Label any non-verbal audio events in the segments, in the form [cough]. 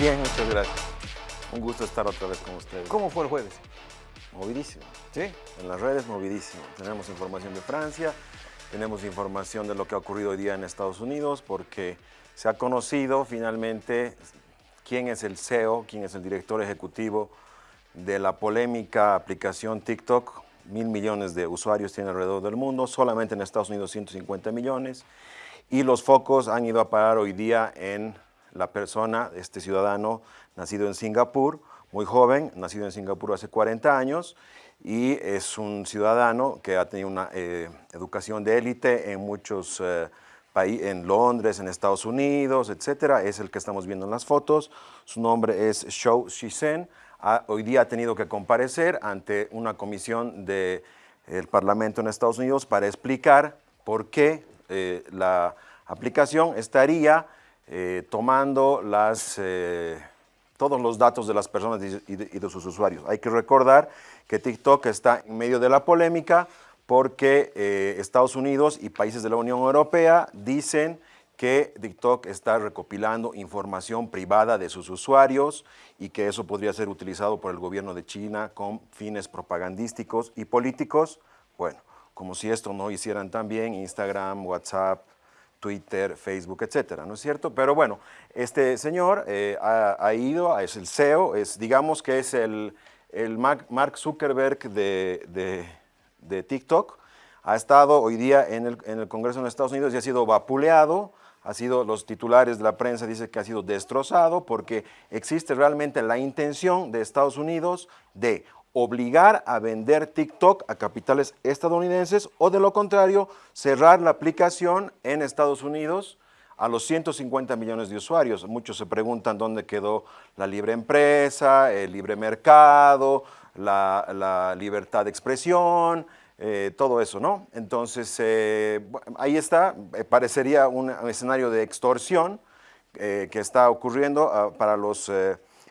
Bien, muchas gracias. Un gusto estar otra vez con ustedes. ¿Cómo fue el jueves? Movidísimo. ¿Sí? En las redes, movidísimo. Tenemos información de Francia, tenemos información de lo que ha ocurrido hoy día en Estados Unidos, porque se ha conocido finalmente quién es el CEO, quién es el director ejecutivo de la polémica aplicación TikTok. Mil millones de usuarios tiene alrededor del mundo, solamente en Estados Unidos 150 millones. Y los focos han ido a parar hoy día en la persona, este ciudadano nacido en Singapur, muy joven, nacido en Singapur hace 40 años, y es un ciudadano que ha tenido una eh, educación de élite en muchos eh, países, en Londres, en Estados Unidos, etcétera. Es el que estamos viendo en las fotos. Su nombre es Shou Shisen. hoy día ha tenido que comparecer ante una comisión del Parlamento en Estados Unidos para explicar por qué eh, la aplicación estaría eh, tomando las, eh, todos los datos de las personas y de, sus usuarios. Hay que recordar que TikTok está en medio de la polémica porque Estados Unidos y países de la Unión Europea dicen que TikTok está recopilando información privada de sus usuarios y que eso podría ser utilizado por el gobierno de China con fines propagandísticos y políticos. Bueno, como si esto no hicieran también Instagram, WhatsApp, Twitter, Facebook, etcétera, ¿no es cierto? Pero bueno, este señor eh, ha, ido, es el CEO, es, digamos que es el, el Mark Zuckerberg de, de, TikTok, ha estado hoy día en el, en el Congreso de Estados Unidos y ha sido vapuleado, ha sido, los titulares de la prensa dicen que ha sido destrozado porque existe realmente la intención de Estados Unidos de obligar a vender TikTok a capitales estadounidenses o de lo contrario, cerrar la aplicación en Estados Unidos a los 150 millones de usuarios. Muchos se preguntan dónde quedó la libre empresa, el libre mercado, la, libertad de expresión, eh, todo eso, ¿no? Entonces, eh, ahí está, eh, parecería un, escenario de extorsión que está ocurriendo ah, para los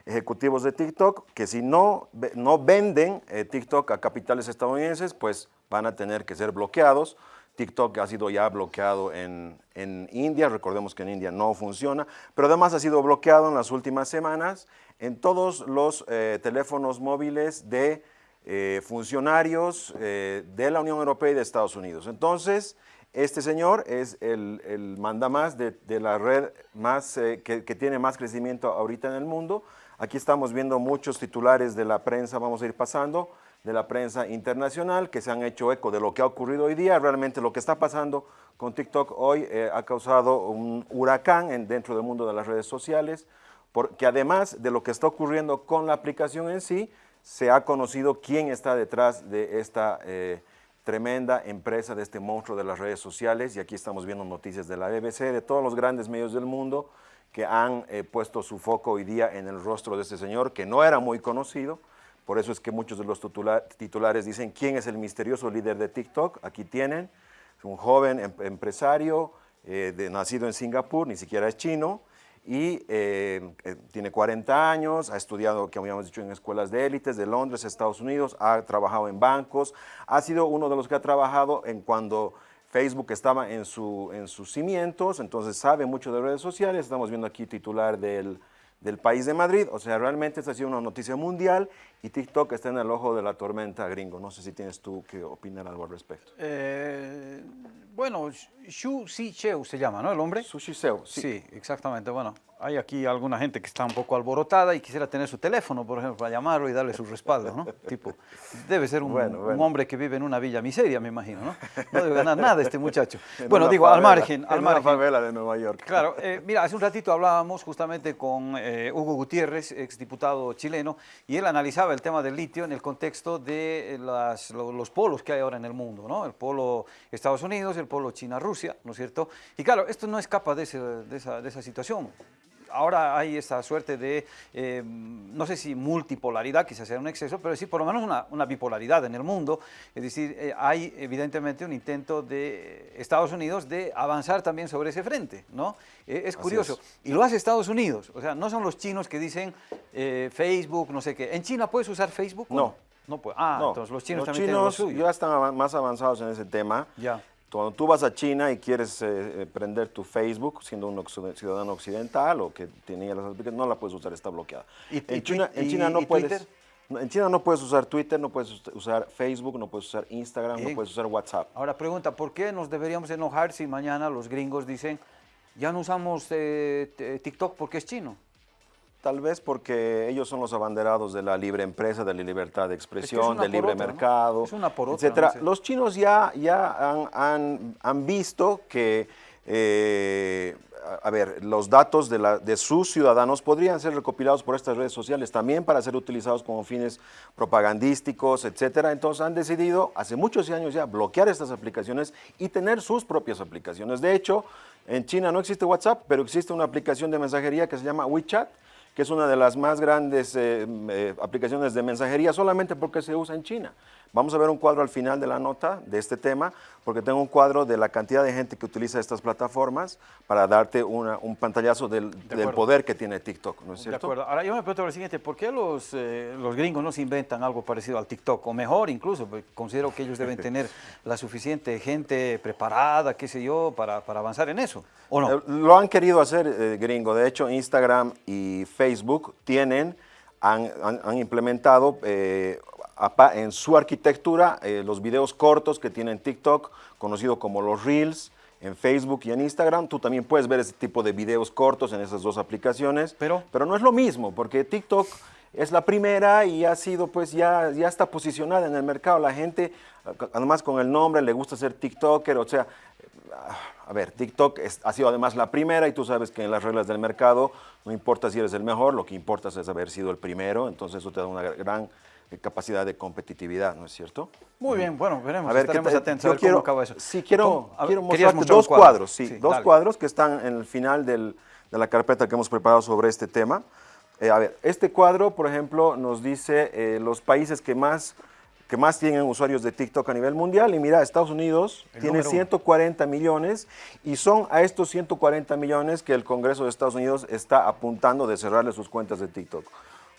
ejecutivos de TikTok que si no, no venden eh, TikTok a capitales estadounidenses, pues van a tener que ser bloqueados. TikTok ha sido ya bloqueado en, en, India, recordemos que en India no funciona, pero además ha sido bloqueado en las últimas semanas en todos los eh, teléfonos móviles de eh, funcionarios de la Unión Europea y de Estados Unidos. Entonces, este señor es el, el mandamás de, de, la red más, que, que tiene más crecimiento ahorita en el mundo, Aquí estamos viendo muchos titulares de la prensa, vamos a ir pasando, de la prensa internacional que se han hecho eco de lo que ha ocurrido hoy día. Realmente lo que está pasando con TikTok hoy eh, ha causado un huracán en, dentro del mundo de las redes sociales, porque además de lo que está ocurriendo con la aplicación en sí, se ha conocido quién está detrás de esta eh, tremenda empresa, de este monstruo de las redes sociales, y aquí estamos viendo noticias de la BBC, de todos los grandes medios del mundo, que han eh, puesto su foco hoy día en el rostro de este señor, que no era muy conocido, por eso es que muchos de los titulares dicen, ¿quién es el misterioso líder de TikTok? Aquí tienen, un joven em, empresario, eh, nacido en Singapur, ni siquiera es chino, y eh, tiene 40 años, ha estudiado, como habíamos dicho, en escuelas de élites de Londres, Estados Unidos, ha trabajado en bancos, ha sido uno de los que ha trabajado en cuando Facebook estaba en, su, en sus cimientos, entonces sabe mucho de redes sociales. Estamos viendo aquí titular del, del país de Madrid. O sea, realmente esta ha sido una noticia mundial y TikTok está en el ojo de la tormenta gringo. No sé si tienes tú que opinar algo al respecto. Eh, bueno, Xu Cheu se llama, ¿no? El hombre. Xu sí. Sí, exactamente. Bueno, hay aquí alguna gente que está un poco alborotada y quisiera tener su teléfono, por ejemplo, para llamarlo y darle su respaldo, ¿no? [laughs] tipo, debe ser un, hombre que vive en una villa miseria, me imagino, ¿no? No debe ganar nada este muchacho. [laughs] bueno, digo, al margen. Al en margen. una favela de Nueva York. Claro, [laughs] eh, mira, hace un ratito hablábamos justamente con eh, Hugo Gutiérrez, exdiputado chileno, y él analizaba el tema del litio en el contexto de las, los polos que hay ahora en el mundo, ¿no? El polo Estados Unidos, el polo China-Rusia, ¿no es cierto? Y claro, esto no escapa de, de, esa, de esa situación ahora hay esta suerte de, eh, no sé si multipolaridad, quizás sea un exceso, pero sí por lo menos una, una bipolaridad en el mundo. Es decir, eh, hay evidentemente un intento de Estados Unidos de avanzar también sobre ese frente, ¿no? Eh, es curioso. Y lo hace Estados Unidos, o sea, no son los chinos que dicen Facebook, no sé qué. ¿En China puedes usar Facebook? No. No puede. Ah, entonces los chinos los también chinos tienen lo ya están más avanzados en ese tema. Ya. Cuando tú vas a China y quieres eh, prender tu Facebook, siendo un ciudadano occidental o que tenía las aplicaciones, no la puedes usar, está bloqueada. en, China, en China no puedes... En China no puedes usar Twitter, no puedes usar Facebook, no puedes usar Instagram, no puedes usar WhatsApp. Ahora pregunta, ¿por qué nos deberíamos enojar si mañana los gringos dicen ya no usamos eh, TikTok porque es chino? Tal vez porque ellos son los abanderados de la libre empresa, de la libertad de expresión, del libre mercado, etcétera. Los chinos ya, ya han, han, visto que, eh, a ver, los datos de, la, de sus ciudadanos podrían ser recopilados por estas redes sociales también para ser utilizados como fines propagandísticos, etcétera. Entonces han decidido hace muchos años ya bloquear estas aplicaciones y tener sus propias aplicaciones. De hecho, en China no existe WhatsApp, pero existe una aplicación de mensajería que se llama WeChat, que es una de las más grandes eh, eh, aplicaciones de mensajería solamente porque se usa en China. Vamos a ver un cuadro al final de la nota de este tema, porque tengo un cuadro de la cantidad de gente que utiliza estas plataformas para darte un pantallazo del, poder que tiene TikTok, ¿no es cierto? De acuerdo. Ahora yo me pregunto lo siguiente, ¿por qué los, eh, los gringos no se inventan algo parecido al TikTok? O mejor incluso, porque considero que ellos deben [laughs] tener la suficiente gente preparada, qué sé yo, para, para avanzar en eso, ¿o no? lo han querido hacer, gringo. De hecho, Instagram y Facebook tienen han, han, implementado eh, en su arquitectura eh, los videos cortos que tienen TikTok, conocido como los Reels, en Facebook y en Instagram. Tú también puedes ver ese tipo de videos cortos en esas dos aplicaciones. Pero, pero no es lo mismo, porque TikTok es la primera y ha sido, pues ya, ya está posicionada en el mercado. La gente, además con el nombre, le gusta ser TikToker, o sea, a ver, TikTok ha sido además la primera y tú sabes que en las reglas del mercado no importa si eres el mejor, lo que importa es haber sido el primero, entonces eso te da una gran capacidad de competitividad, ¿no es cierto? Muy bien, bueno, veremos, a ver, estaremos atentos a ver quiero, cómo acaba eso. Sí, quiero, quiero mostrarte dos cuadros, sí, dos cuadros que están en el final del, de la carpeta que hemos preparado sobre este tema. Eh, a ver, este cuadro, por ejemplo, nos dice eh, los países que más, que más tienen usuarios de TikTok a nivel mundial. Y mira, Estados Unidos tiene 140 millones y son a estos 140 millones que el Congreso de Estados Unidos está apuntando de cerrarle sus cuentas de TikTok.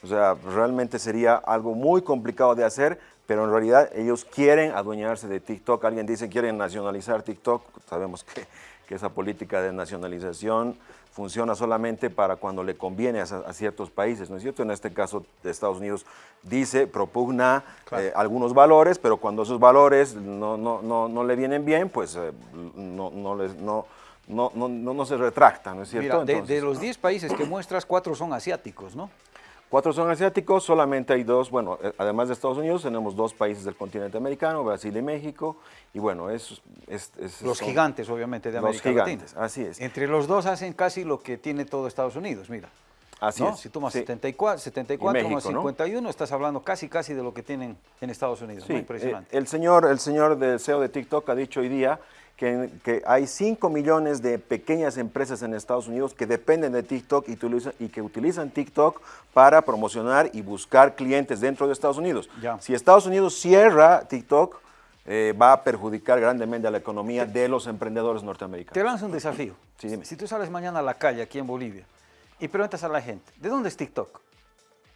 O sea, realmente sería algo muy complicado de hacer, pero en realidad ellos quieren adueñarse de TikTok. Alguien dice que quieren nacionalizar TikTok. Sabemos que, que, esa política de nacionalización funciona solamente para cuando le conviene a, ciertos países, ¿no es cierto? En este caso Estados Unidos dice, propugna eh, algunos valores, pero cuando esos valores no, no, no, no le vienen bien, pues eh, no, no, les, no, no, no, no, se retracta, ¿no es cierto? Mira, de, de, los 10 países que muestras, cuatro son asiáticos, ¿no? Cuatro son asiáticos, solamente hay dos, bueno, eh, además de Estados Unidos, tenemos dos países del continente americano, Brasil y México, y bueno, es... los gigantes, obviamente, de América Los gigantes, así es. Entre los dos hacen casi lo que tiene todo Estados Unidos, mira. Así es. Si tomas 74, 74 más 51, estás hablando casi casi de lo que tienen en Estados Unidos. Sí, impresionante. Eh, el, señor, el señor del CEO de TikTok ha dicho hoy día que, hay 5 millones de pequeñas empresas en Estados Unidos que dependen de TikTok y, y, que utilizan TikTok para promocionar y buscar clientes dentro de Estados Unidos. Si Estados Unidos cierra TikTok, eh, va a perjudicar grandemente a la economía de los emprendedores norteamericanos. Te lanzo un desafío. Si tú sales mañana a la calle aquí en Bolivia y preguntas a la gente, ¿de dónde es TikTok?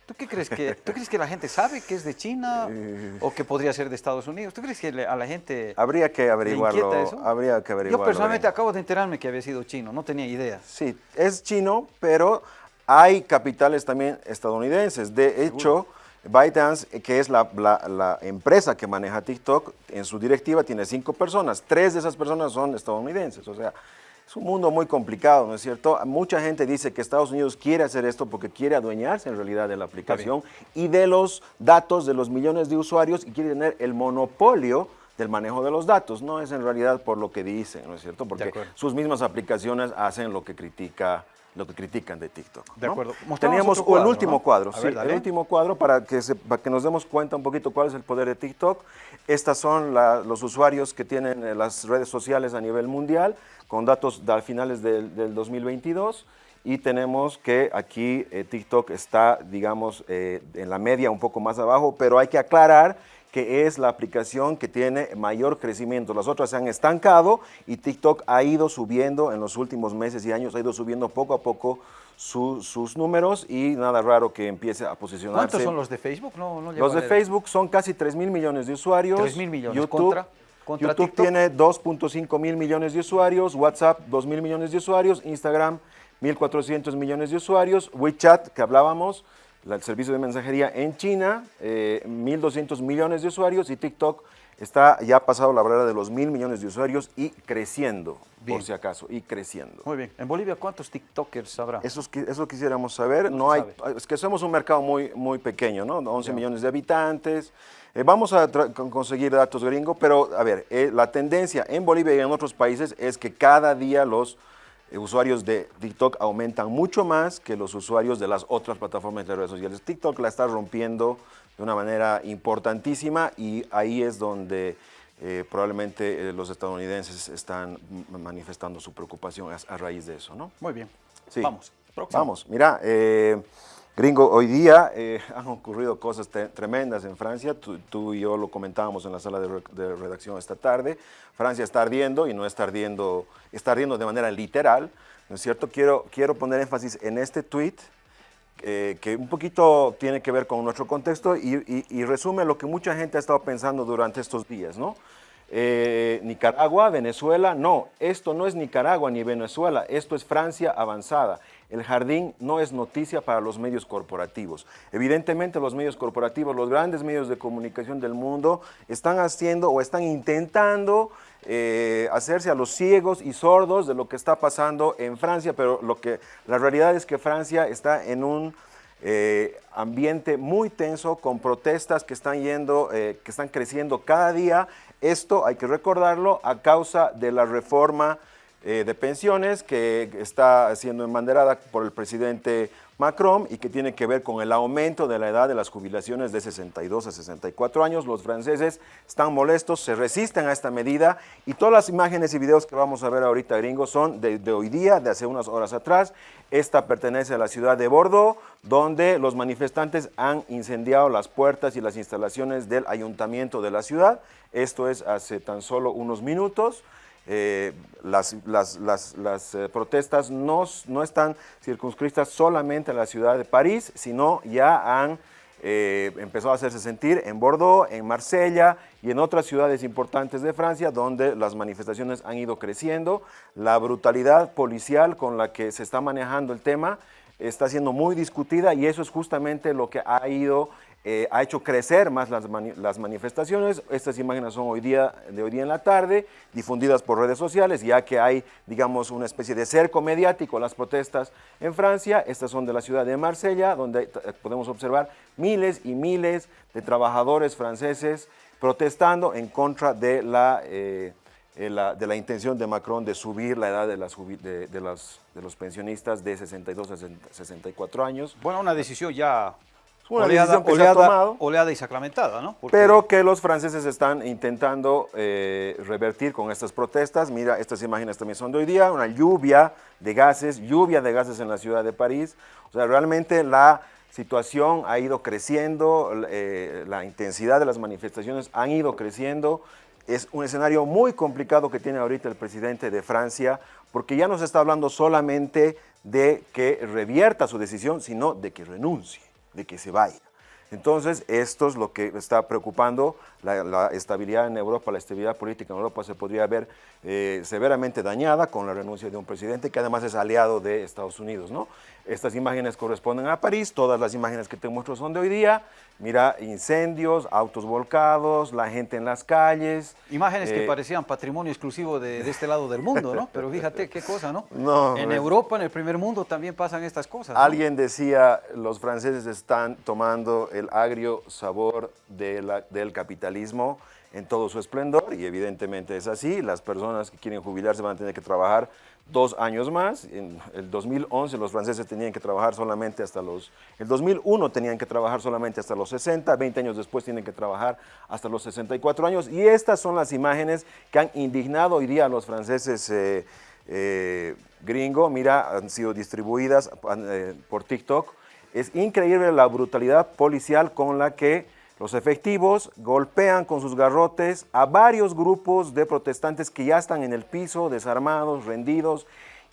¿Tú qué crees que, ¿tú crees que la gente sabe que es de China o que podría ser de Estados Unidos? ¿Tú crees que a la gente Habría que averiguarlo. eso? Habría que averiguarlo. Yo personalmente acabo de enterarme que había sido chino, no tenía idea. Sí, es chino, pero hay capitales también estadounidenses. De hecho, ByteDance, que es la, la, empresa que maneja TikTok, en su directiva tiene cinco personas. Tres de esas personas son estadounidenses. O sea, es un mundo muy complicado, ¿no es cierto? Mucha gente dice que Estados Unidos quiere hacer esto porque quiere adueñarse en realidad de la aplicación y de los datos de los millones de usuarios y quiere tener el monopolio del manejo de los datos. No es en realidad por lo que dicen, ¿no es cierto? Porque sus mismas aplicaciones hacen lo que critica lo que critican de TikTok. De acuerdo. Teníamos el último cuadro, sí, el último cuadro para que, para que nos demos cuenta un poquito cuál es el poder de TikTok. Estas son los usuarios que tienen eh, las redes sociales a nivel mundial con datos de finales del, 2022 y tenemos que aquí eh, TikTok está, digamos, eh, en la media un poco más abajo, pero hay que aclarar que es la aplicación que tiene mayor crecimiento. Las otras se han estancado y TikTok ha ido subiendo en los últimos meses y años, ha ido subiendo poco a poco sus números y nada raro que empiece a posicionarse. ¿Cuántos son los de Facebook? los de Facebook son casi 3 mil millones de usuarios. 3 mil millones YouTube, YouTube tiene 2.5 mil millones de usuarios, WhatsApp 2 mil millones de usuarios, Instagram 1.400 millones de usuarios, WeChat, que hablábamos, el servicio de mensajería en China, 1.200 eh, millones de usuarios y TikTok está ya pasado la barrera de los mil millones de usuarios y creciendo, por si acaso, y creciendo. Muy bien. ¿En Bolivia cuántos TikTokers habrá? Eso, eso quisiéramos saber. No, hay, es que somos un mercado muy, muy pequeño, ¿no? 11 millones de habitantes. Eh, vamos a conseguir datos gringos, pero a ver, eh, la tendencia en Bolivia y en otros países es que cada día los usuarios de TikTok aumentan mucho más que los usuarios de las otras plataformas de redes sociales. TikTok la está rompiendo de una manera importantísima y ahí es donde eh, probablemente eh, los estadounidenses están manifestando su preocupación a, raíz de eso, ¿no? Muy bien. Sí. Vamos. Vamos. Mira, Gringo, hoy día [laughs] han ocurrido cosas tremendas en Francia, tú, y yo lo comentábamos en la sala de, redacción esta tarde, Francia está ardiendo y no está ardiendo, está ardiendo de manera literal, ¿no es cierto? Quiero, quiero poner énfasis en este tweet eh, que un poquito tiene que ver con nuestro contexto y, resume lo que mucha gente ha estado pensando durante estos días, ¿no? Eh, Nicaragua, Venezuela, no, esto no es Nicaragua ni Venezuela, esto es Francia avanzada. El jardín no es noticia para los medios corporativos. Evidentemente los medios corporativos, los grandes medios de comunicación del mundo están haciendo o están intentando eh, hacerse a los ciegos y sordos de lo que está pasando en Francia, pero lo que, la realidad es que Francia está en un eh, ambiente muy tenso con protestas que están, yendo, que están creciendo cada día. Esto hay que recordarlo a causa de la reforma de pensiones que está siendo enbanderada por el presidente Macron y que tiene que ver con el aumento de la edad de las jubilaciones de 62 a 64 años. Los franceses están molestos, se resisten a esta medida y todas las imágenes y videos que vamos a ver ahorita, gringos, son de, hoy día, de hace unas horas atrás. Esta pertenece a la ciudad de Bordeaux, donde los manifestantes han incendiado las puertas y las instalaciones del ayuntamiento de la ciudad. Esto es hace tan solo unos minutos. Eh, las, las, eh, protestas no, no, están circunscritas solamente a la ciudad de París, sino ya han eh, empezado a hacerse sentir en Bordeaux, en Marsella y en otras ciudades importantes de Francia, donde las manifestaciones han ido creciendo. La brutalidad policial con la que se está manejando el tema está siendo muy discutida y eso es justamente lo que ha ido eh, ha hecho crecer más las, manifestaciones. Estas imágenes son hoy día, de hoy día en la tarde, difundidas por redes sociales, ya que hay, digamos, una especie de cerco mediático las protestas en Francia. Estas son de la ciudad de Marsella, donde eh, podemos observar miles y miles de trabajadores franceses protestando en contra de la, eh, de la intención de Macron de subir la edad de, las, de, de, de los pensionistas de 62 a 64 años. Bueno, una decisión ya una oleada, decisión que se ha tomado. Oleada y sacramentada, ¿no? Pero que los franceses están intentando eh, revertir con estas protestas. Mira, estas imágenes también son de hoy día, una lluvia de gases, lluvia de gases en la ciudad de París. O sea, realmente la situación ha ido creciendo, eh, la intensidad de las manifestaciones han ido creciendo. Es un escenario muy complicado que tiene ahorita el presidente de Francia, porque ya no se está hablando solamente de que revierta su decisión, sino de que renuncie de que se vaya. Entonces, esto es lo que está preocupando la, estabilidad en Europa, la estabilidad política en Europa se podría ver eh, severamente dañada con la renuncia de un presidente que además es aliado de Estados Unidos. ¿no? Estas imágenes corresponden a París, todas las imágenes que te muestro son de hoy día. Mira, incendios, autos volcados, la gente en las calles. Imágenes que eh, parecían patrimonio exclusivo de, este lado del mundo, ¿no? Pero fíjate qué cosa, ¿no? [laughs] no en Europa, en el primer mundo, también pasan estas cosas. Alguien decía, los franceses están tomando el agrio sabor de la, del capitalismo en todo su esplendor y evidentemente es así. Las personas que quieren jubilarse van a tener que trabajar dos años más. En el 2011 los franceses tenían que trabajar solamente hasta los... El 2001 tenían que trabajar solamente hasta los 60, 20 años después tienen que trabajar hasta los 64 años. Y estas son las imágenes que han indignado hoy día a los franceses eh, eh, gringo. Mira, han sido distribuidas eh, por TikTok. Es increíble la brutalidad policial con la que los efectivos golpean con sus garrotes a varios grupos de protestantes que ya están en el piso, desarmados, rendidos,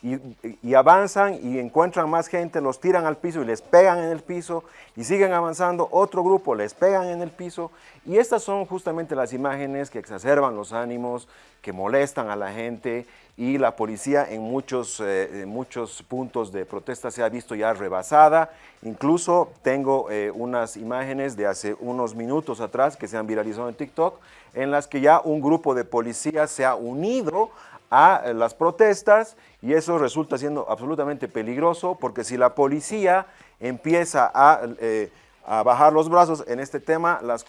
y, avanzan y encuentran más gente, los tiran al piso y les pegan en el piso y siguen avanzando, otro grupo les pegan en el piso. Y estas son justamente las imágenes que exacerban los ánimos, que molestan a la gente y la policía en muchos, eh, muchos puntos de protesta se ha visto ya rebasada, incluso tengo eh, unas imágenes de hace unos minutos atrás que se han viralizado en TikTok en las que ya un grupo de policías se ha unido a eh, las protestas y eso resulta siendo absolutamente peligroso porque si la policía empieza a, eh, bajar los brazos en este tema, las,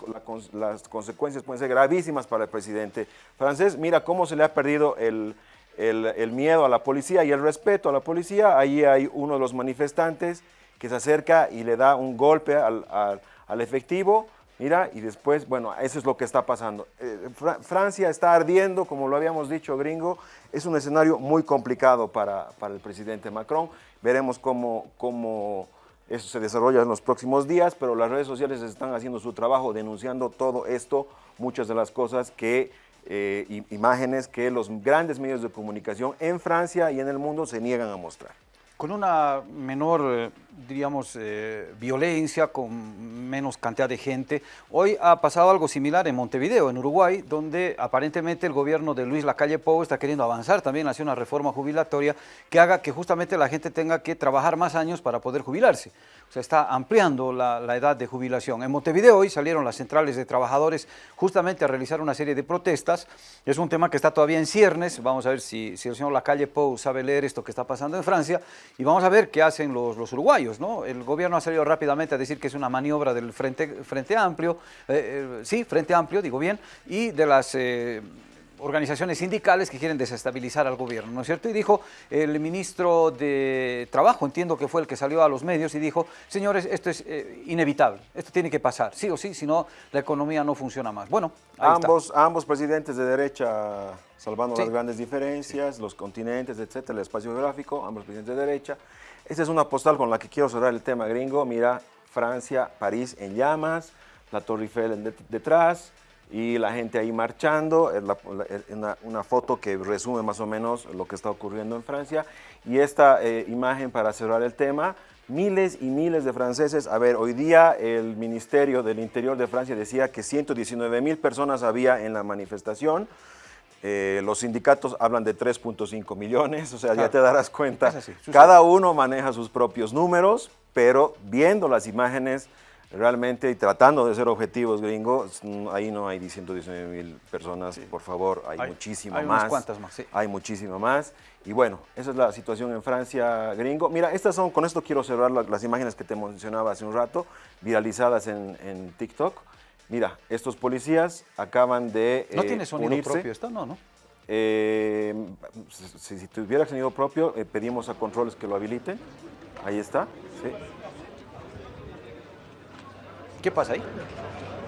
las, consecuencias pueden ser gravísimas para el presidente francés. Mira cómo se le ha perdido el, el, miedo a la policía y el respeto a la policía. Ahí hay uno de los manifestantes que se acerca y le da un golpe al, al efectivo, Mira, y después, bueno, eso es lo que está pasando. Eh, Francia está ardiendo, como lo habíamos dicho, gringo. Es un escenario muy complicado para, el presidente Macron. Veremos cómo, cómo eso se desarrolla en los próximos días, pero las redes sociales están haciendo su trabajo denunciando todo esto, muchas de las cosas que, eh, imágenes que los grandes medios de comunicación en Francia y en el mundo se niegan a mostrar con una menor, diríamos, eh, violencia, con menos cantidad de gente. Hoy ha pasado algo similar en Montevideo, en Uruguay, donde aparentemente el gobierno de Luis Lacalle Pou está queriendo avanzar también hacia una reforma jubilatoria que haga que justamente la gente tenga que trabajar más años para poder jubilarse. O sea, está ampliando la, edad de jubilación. En Montevideo hoy salieron las centrales de trabajadores justamente a realizar una serie de protestas. Es un tema que está todavía en ciernes. Vamos a ver si, el señor Lacalle Pou sabe leer esto que está pasando en Francia y vamos a ver qué hacen los uruguayos. ¿No? El gobierno ha salido rápidamente a decir que es una maniobra del Frente, frente Amplio, eh, eh, sí, Frente Amplio, digo bien, y de las... Eh, organizaciones sindicales que quieren desestabilizar al gobierno, ¿no es cierto? Y dijo el ministro de Trabajo, entiendo que fue el que salió a los medios y dijo, señores, esto es inevitable, esto tiene que pasar, sí o sí, si no la economía no funciona más. Bueno, ambos, ambos presidentes de derecha, salvando las grandes diferencias, los continentes, etcétera, el espacio geográfico, ambos presidentes de derecha. Esta es una postal con la que quiero cerrar el tema gringo. Mira, Francia, París en llamas, la Torre Eiffel detrás, y la gente ahí marchando, es una, foto que resume más o menos lo que está ocurriendo en Francia. Y esta eh, imagen para cerrar el tema, miles y miles de franceses. A ver, hoy día el Ministerio del Interior de Francia decía que 119 mil personas había en la manifestación. Eh, los sindicatos hablan de 3.5 millones, o sea, ya te darás cuenta. Cada uno maneja sus propios números, pero viendo las imágenes realmente y tratando de ser objetivos gringos, mm, ahí no hay 119 mil personas, por favor, hay, muchísimo hay más. cuantas más, sí. Hay muchísimo más. Y bueno, esa es la situación en Francia gringo. Mira, estas son, con esto quiero cerrar las, imágenes que te mencionaba hace un rato, viralizadas en, TikTok. Mira, estos policías acaban de ¿No tiene sonido propio esto? No, ¿no? Eh, si, si, tuviera sonido propio, eh, pedimos a controles que lo habiliten. Ahí está, sí. ¿Qué pasa ahí?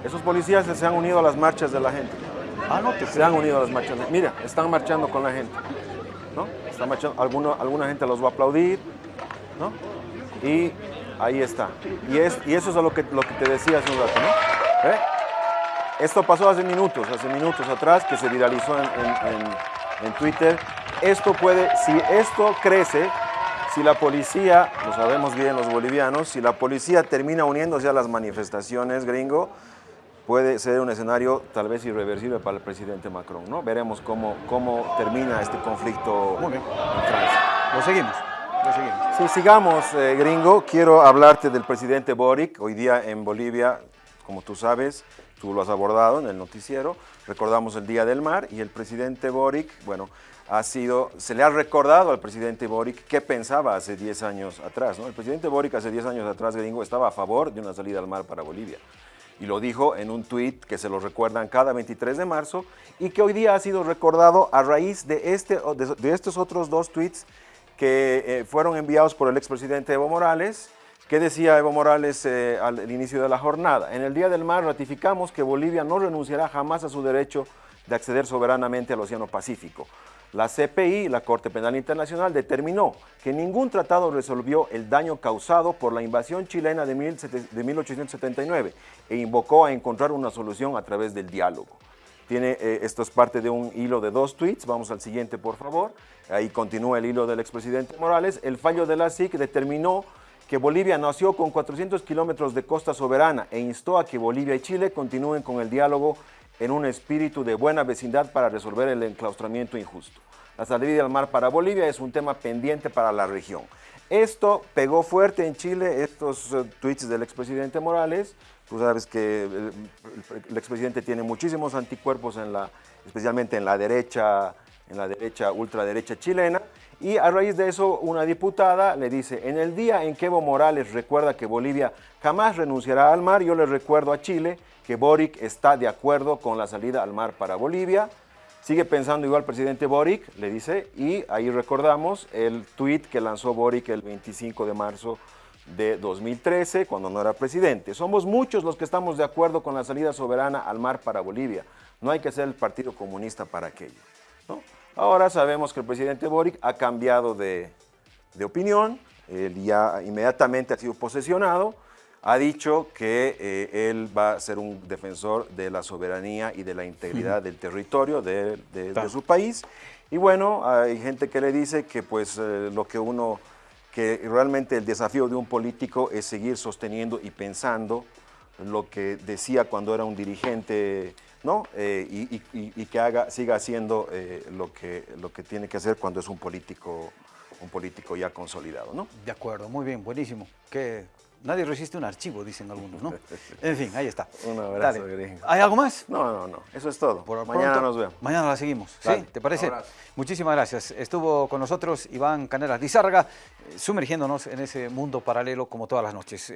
Esos policías se han unido a las marchas de la gente. Ah, no te Se han unido a las marchas. Mira, están marchando con la gente. ¿No? Están marchando, alguna gente los va a aplaudir, ¿no? Y ahí está. Y, es, y eso es lo que, lo que te decía hace un rato, ¿no? ¿Eh? Esto pasó hace minutos, hace minutos atrás, que se viralizó en, en Twitter. Esto puede, si esto crece, si la policía, lo sabemos bien los bolivianos, si la policía termina uniéndose a las manifestaciones, gringo, puede ser un escenario tal vez irreversible para el presidente Macron, ¿no? Veremos cómo, cómo termina este conflicto en Francia. Lo seguimos. Lo seguimos. Sí, sigamos, eh, gringo. Quiero hablarte del presidente Boric. Hoy día en Bolivia, como tú sabes, tú lo has abordado en el noticiero, recordamos el Día del Mar y el presidente Boric, bueno, ha sido, se le ha recordado al presidente Boric qué pensaba hace 10 años atrás. ¿no? El presidente Boric hace 10 años atrás, gringo, estaba a favor de una salida al mar para Bolivia. Y lo dijo en un tuit que se lo recuerdan cada 23 de marzo y que hoy día ha sido recordado a raíz de, este, de, estos otros dos tuits que eh, fueron enviados por el expresidente Evo Morales. ¿Qué decía Evo Morales eh, al inicio de la jornada? En el Día del Mar ratificamos que Bolivia no renunciará jamás a su derecho de acceder soberanamente al Océano Pacífico. La CPI, la Corte Penal Internacional, determinó que ningún tratado resolvió el daño causado por la invasión chilena de, 1879 e invocó a encontrar una solución a través del diálogo. Tiene, eh, esto es parte de un hilo de dos tweets, vamos al siguiente por favor. Ahí continúa el hilo del expresidente Morales. El fallo de la SIC determinó que Bolivia nació con 400 kilómetros de costa soberana e instó a que Bolivia y Chile continúen con el diálogo en un espíritu de buena vecindad para resolver el enclaustramiento injusto. La salida al mar para Bolivia es un tema pendiente para la región. Esto pegó fuerte en Chile, estos uh, tweets del expresidente Morales. Tú sabes que el, el expresidente tiene muchísimos anticuerpos, en la, especialmente en la derecha, en la derecha, ultraderecha chilena. Y a raíz de eso, una diputada le dice, en el día en que Evo Morales recuerda que Bolivia jamás renunciará al mar, yo le recuerdo a Chile que Boric está de acuerdo con la salida al mar para Bolivia. Sigue pensando igual presidente Boric, le dice, y ahí recordamos el tuit que lanzó Boric el 25 de marzo de 2013, cuando no era presidente. Somos muchos los que estamos de acuerdo con la salida soberana al mar para Bolivia. No hay que ser el Partido Comunista para aquello. Ahora sabemos que el presidente Boric ha cambiado de, de opinión, él ya inmediatamente ha sido posesionado, ha dicho que eh, él va a ser un defensor de la soberanía y de la integridad del territorio de, de, de, su país. Y bueno, hay gente que le dice que pues eh, lo que uno, que realmente el desafío de un político es seguir sosteniendo y pensando lo que decía cuando era un dirigente ¿no? Eh, y, y, y, que haga, siga haciendo eh, lo, que, lo que tiene que hacer cuando es un político, un político ya consolidado. ¿no? De acuerdo, muy bien, buenísimo. Que nadie resiste un archivo, dicen algunos, ¿no? En fin, ahí está. [laughs] Un abrazo, gringo. ¿Hay algo más? No, no, no, eso es todo. Por mañana pronto, nos vemos. Mañana la seguimos, Dale. ¿sí? ¿Te parece? Muchísimas gracias. Estuvo con nosotros Iván Canelas Lizárraga, sumergiéndonos en ese mundo paralelo como todas las noches.